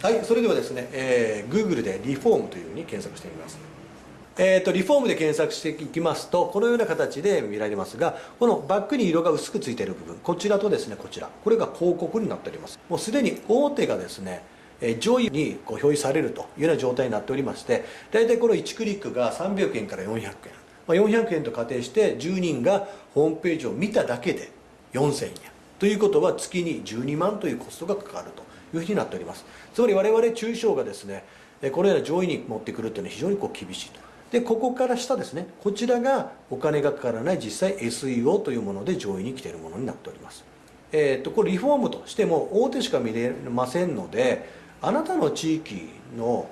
はいそれではですね、えー、Google でリフォームというふうに検索してみます。えーと、リフォームで検索していきますとこのような形で見られますがこのバックに色が薄くついている部分こちらとですねこちら。これが広告になっております。もうすでに大手がですね上位にこう表示されるというような状態になっておりまして大体この1クリックが300円から400円、まあ、400円と仮定して10人がホームページを見ただけで4000円ということは月に12万というコストがかかると。いうふうになっております。つまり我々中小がですねこのような上位に持ってくるというのは非常にこう厳しいと。でここから下ですねこちらがお金がかからない実際 SEO というもので上位に来ているものになっております。えーと、これリフォームとしても大手しか見れませんのであなたの地域の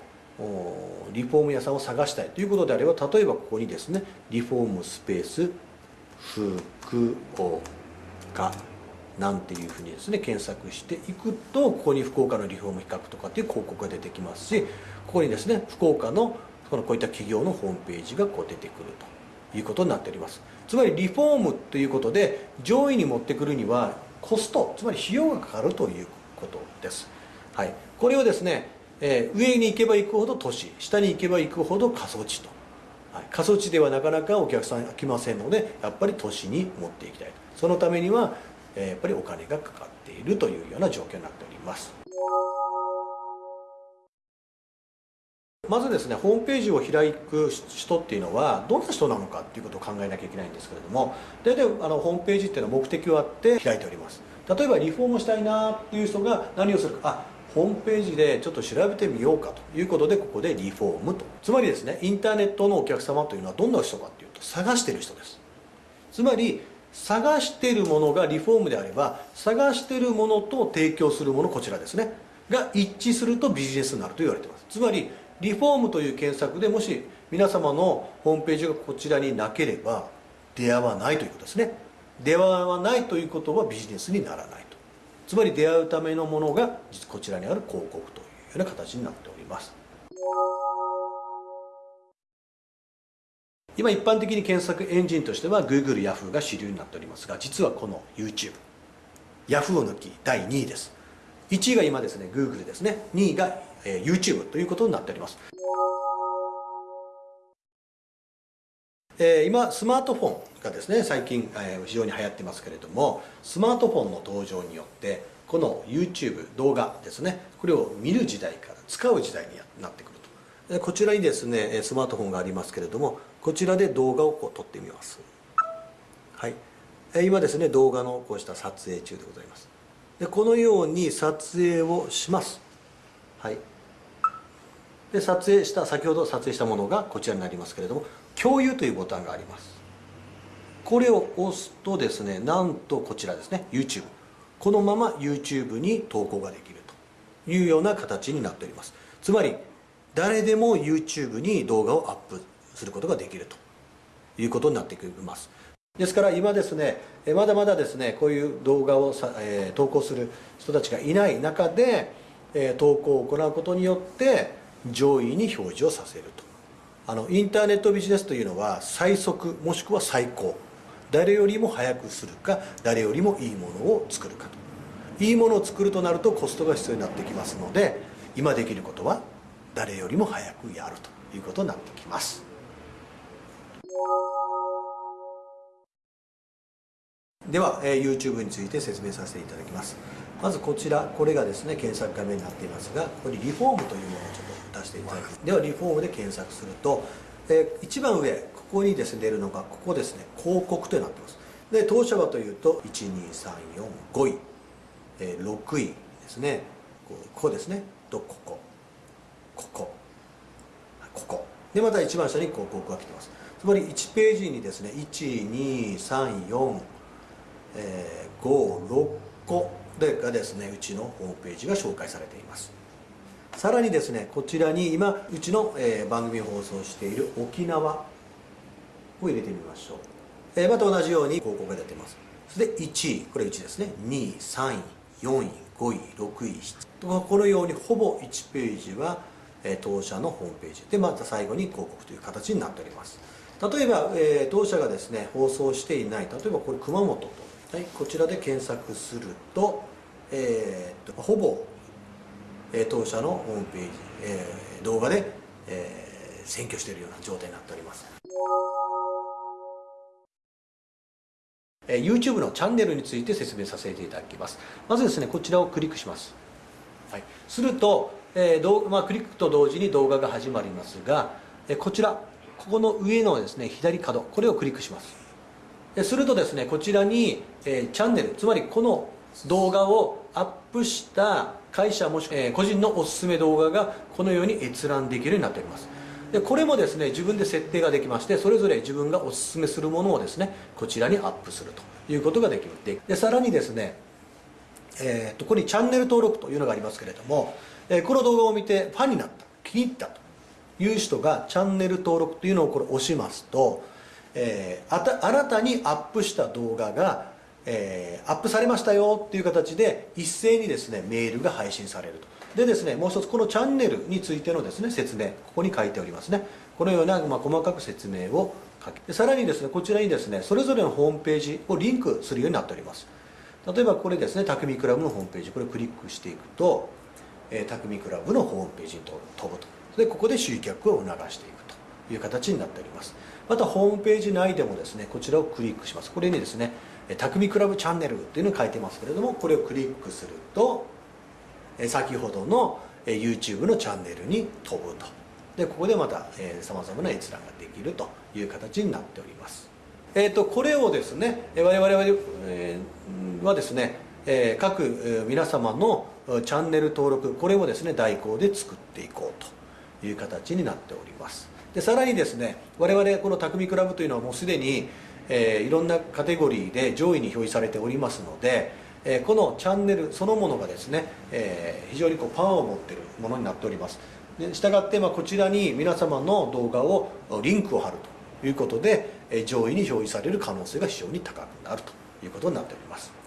リフォーム屋さんを探したいということであれば例えばここにですねリフォームスペース福岡。なんていうふうにですね検索していくとここに福岡のリフォーム比較とかっていう広告が出てきますしここにですね福岡のこのこういった企業のホームページがこう出てくるということになっております。つまりリフォームということで上位に持ってくるにはコストつまり費用がかかるということです、はい、これをですね、えー、上に行けば行くほど都市下に行けば行くほど過疎地と、はい、過疎地ではなかなかお客さん来ませんのでやっぱり都市に持っていきたいそのためには、やっぱりお金がかかっているというような状況になっております。まずですねホームページを開く人っていうのはどんな人なのかっていうことを考えなきゃいけないんですけれども大体あのホームページっていうのは目的はあって開いております。例えばリフォームしたいなっていう人が何をするかあホームページでちょっと調べてみようかということでここでリフォームと。つまりですねインターネットのお客様というのはどんな人かっていうと探してる人です。つまり探してるものがリフォームであれば探してるものと提供するものこちらですね。が一致するとビジネスになると言われています。つまりリフォームという検索でもし皆様のホームページがこちらになければ出会わないということですね。出会わないということはビジネスにならないと。つまり出会うためのものがこちらにある広告というような形になっております。今一般的に検索エンジンとしては Google、Yahoo が主流になっておりますが実はこの YouTube Yahoo を抜き第2位です。1位が今ですね Google ですね。2位がえ YouTube ということになっております。え今スマートフォンがですね最近、え非常に流行ってますけれどもスマートフォンの登場によってこの YouTube 動画ですねこれを見る時代から使う時代になってくると。こちらにですねスマートフォンがありますけれどもこちらで動画をこう撮ってみます。はい。今ですね動画のこうした撮影中でございます。でこのように撮影をします。はい。で撮影した先ほど撮影したものがこちらになりますけれども共有というボタンがあります。これを押すとですねなんとこちらですね YouTube このまま YouTube に投稿ができるというような形になっております。つまり誰でも YouTube に動画をアップすることができるということになってきます。ですから今ですねまだまだですねこういう動画をさ、えー、投稿する人たちがいない中で、えー、投稿を行うことによって上位に表示をさせると。あのインターネットビジネスというのは最速もしくは最高。誰よりも早くするか誰よりもいいものを作るかと。いいものを作るとなるとコストが必要になってきますので今できることは誰よりも早くやるということになってきます。では、えー、YouTube について説明させていただきます。まずこちらこれがですね検索画面になっていますがここにリフォームというものをちょっと出していただきます。ではリフォームで検索すると、えー、一番上ここにですね出るのがここですね広告となってます。で当社はというと12345位、えー、6位ですね。ここですね。とこここここでまた一番下に広告が来てます。つまり1ページにですね12、34え56個でがですねうちのホームページが紹介されています。さらにですねこちらに今うちの、え、番組放送している沖縄を入れてみましょう、え、また同じように広告が出てます。それで1位これ1ですね。2位3位4位5位6位7位。このようにほぼ1ページは、当社のホームページでまた最後に広告という形になっております例えば、えー、当社がですね放送していない例えばこれ熊本と、はい、こちらで検索すると,、えー、とほぼえ当社のホームページ、え動画で、えー、占拠しているような状態になっております。YouTube のチャンネルについて説明させていただきます。まずですね、こちらをクリックします。はい、すると、えーまあ、クリックと同時に動画が始まりますが、えこちら、ここの上のですね、左角、これをクリックします。するとですね、こちらに、えー、チャンネル、つまりこの動画をアップした会社もしくは、えー、個人のおすすめ動画がこのように閲覧できるようになっております。でこれもですね自分で設定ができましてそれぞれ自分がおすすめするものをですねこちらにアップするということができるでさらにですね、えー、とここにチャンネル登録というのがありますけれども、え、この動画を見てファンになった気に入ったと。いう人がチャンネル登録というのをこれ押しますと、えー、あた新たにアップした動画がえー、アップされましたよっていう形で一斉にですねメールが配信されると。でですねもう一つこのチャンネルについてのですね説明ここに書いておりますね。このような、まあ、細かく説明を書きさらにですねこちらにですねそれぞれのホームページをリンクするようになっております。例えばこれですね匠クラブのホームページこれをクリックしていくと、えー、匠クラブのホームページに飛ぶと。でここで集客を促していくという形になっております。またホームページ内でもですねこちらをクリックします。これにですね匠クラブチャンネルっていうのを書いてますけれどもこれをクリックすると先ほどの YouTube のチャンネルに飛ぶと。でここでまたさまざまな閲覧ができるという形になっております。えーと、これをですね我々は,、えー、はですね、えー、各皆様のチャンネル登録これをですね代行で作っていこうという形になっております。でさらにですね我々この匠クラブというのはもうすでにえー、いろんなカテゴリーで上位に表示されておりますので、えー、このチャンネルそのものがですね、えー、非常にこうパワーを持っているものになっております。でしたがって、まあ、こちらに皆様の動画をリンクを貼るということで、え、上位に表示される可能性が非常に高くなるということになっております。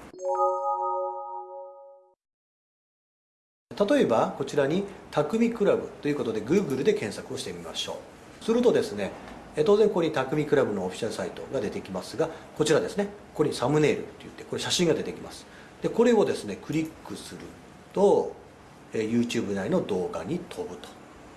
例えばこちらに「匠クラブ」ということで Google で検索をしてみましょう。するとですね当然ここに匠クラブのオフィシャルサイトが出てきますがこちらですねここにサムネイルって言ってこれ写真が出てきます。でこれをですねクリックすると YouTube 内の動画に飛ぶと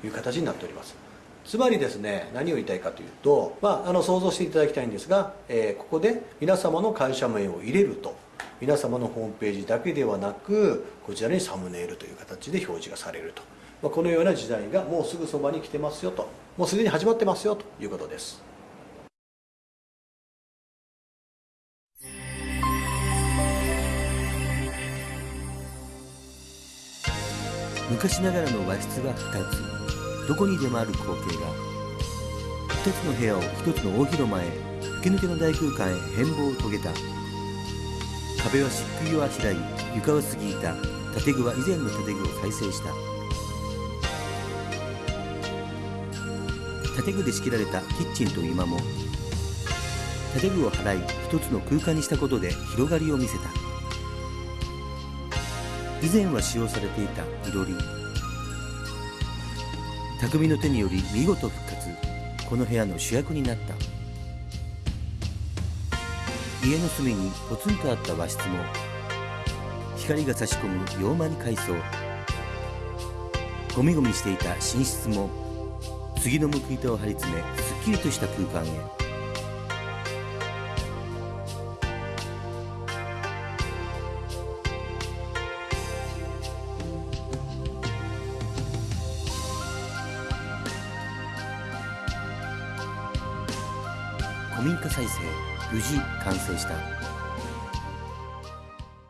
いう形になっております。つまりですね何を言いたいかというと、まあ、あの想像していただきたいんですが、えー、ここで皆様の会社名を入れると。皆様のホームページだけではなくこちらにサムネイルという形で表示がされると。まあ、このような時代がもうすぐそばに来てますよと。もうすでに始まってますよということです。昔ながらの和室が2つ。どこにでもある光景が2つの部屋を1つの大広間へ吹き抜けの大空間へ変貌を遂げた。壁は漆喰をあしらい床は過ぎいた。建具は以前の建具を再生した。建具で仕切られたキッチンと居間も建具を払い一つの空間にしたことで広がりを見せた。以前は使用されていたいろり匠の手により見事復活。この部屋の主役になった。家の隅にポツンとあった和室も光が差し込む洋間に改装。ゴミゴミしていた寝室も杉の報い手を張り詰めすっきりとした空間へ。古民家再生。無事完成した。